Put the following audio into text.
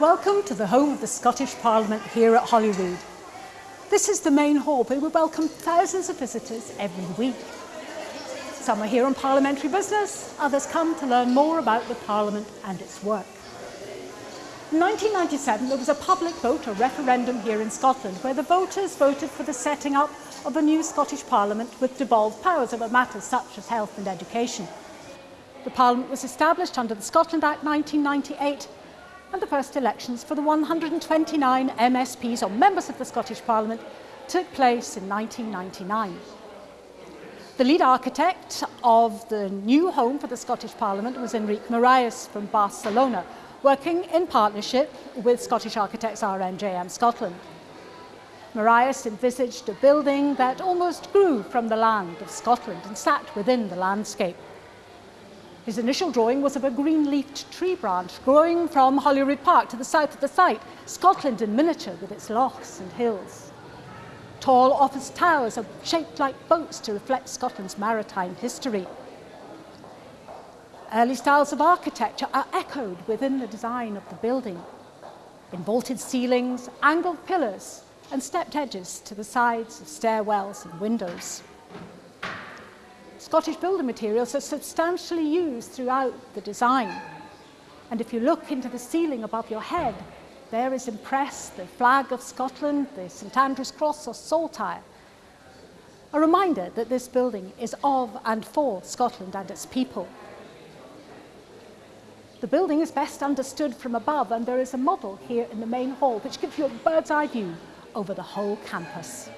Welcome to the home of the Scottish Parliament here at Holyrood. This is the main hall where we welcome thousands of visitors every week. Some are here on parliamentary business, others come to learn more about the Parliament and its work. In 1997 there was a public vote, a referendum here in Scotland, where the voters voted for the setting up of a new Scottish Parliament with devolved powers over matters such as health and education. The Parliament was established under the Scotland Act 1998 and the first elections for the 129 MSPs or members of the Scottish Parliament took place in 1999. The lead architect of the new home for the Scottish Parliament was Enrique Miralles from Barcelona, working in partnership with Scottish architects RMJM Scotland. Miralles envisaged a building that almost grew from the land of Scotland and sat within the landscape. His initial drawing was of a green-leafed tree branch growing from Holyrood Park to the south of the site, Scotland in miniature with its lochs and hills. Tall office towers are shaped like boats to reflect Scotland's maritime history. Early styles of architecture are echoed within the design of the building. In vaulted ceilings, angled pillars and stepped edges to the sides of stairwells and windows. Scottish building materials are substantially used throughout the design. And if you look into the ceiling above your head, there is impressed the flag of Scotland, the St Andrew's Cross or saltire. A reminder that this building is of and for Scotland and its people. The building is best understood from above and there is a model here in the main hall which gives you a bird's eye view over the whole campus.